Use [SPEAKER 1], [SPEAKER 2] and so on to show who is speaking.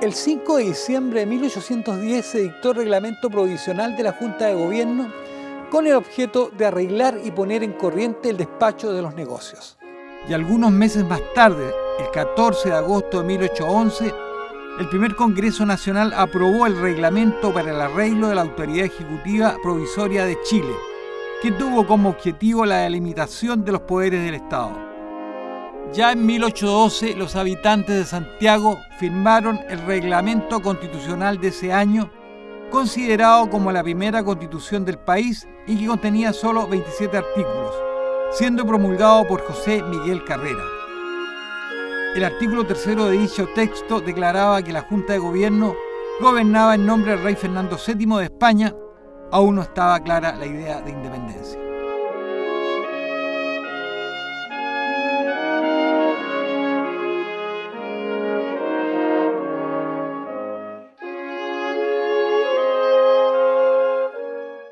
[SPEAKER 1] El 5 de diciembre de 1810 se dictó el reglamento provisional de la Junta de Gobierno con el objeto de arreglar y poner en corriente el despacho de los negocios. Y algunos meses más tarde, el 14 de agosto de 1811, el primer Congreso Nacional aprobó el reglamento para el arreglo de la Autoridad Ejecutiva Provisoria de Chile, que tuvo como objetivo la delimitación de los poderes del Estado. Ya en 1812 los habitantes de Santiago firmaron el reglamento constitucional de ese año, considerado como la primera constitución del país y que contenía solo 27 artículos, siendo promulgado por José Miguel Carrera. El artículo tercero de dicho texto declaraba que la Junta de Gobierno gobernaba en nombre del rey Fernando VII de España, aún no estaba clara la idea de independencia.